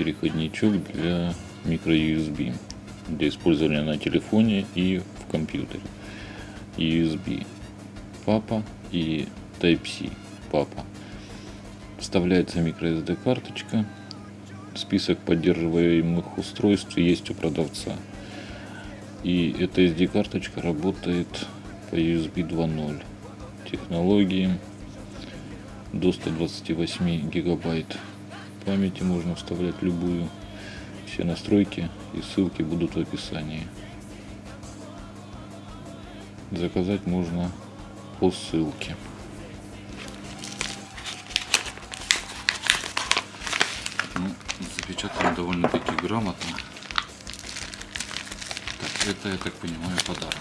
переходничок для microUSB для использования на телефоне и в компьютере. USB папа и Type-C папа. Вставляется microSD карточка. Список поддерживаемых устройств есть у продавца. И эта SD карточка работает по USB 2.0 технологии до 128 гигабайт памяти можно вставлять любую. Все настройки и ссылки будут в описании. Заказать можно по ссылке. Ну, запечатано довольно-таки грамотно. Так, это я так понимаю подарок.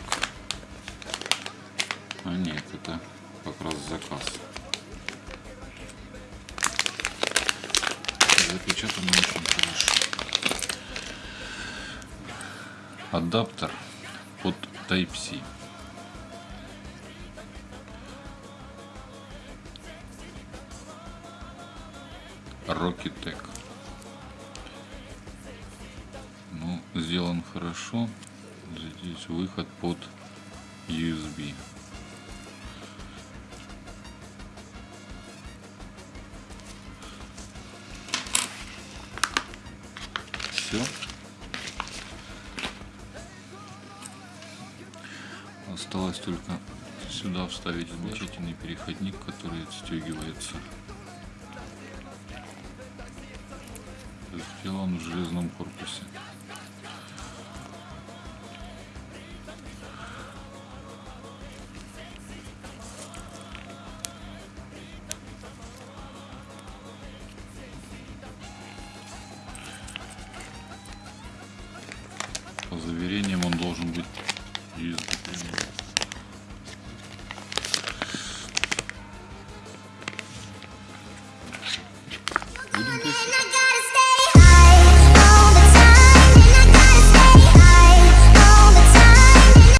А нет это как раз заказ запечатано очень хорошо адаптер под Type-C. Rokitech. Ну, сделан хорошо. Здесь выход под USB. Все. Осталось только сюда вставить замечательный переходник, который отстегивается. Сделан в железном корпусе. По заверениям он должен быть USB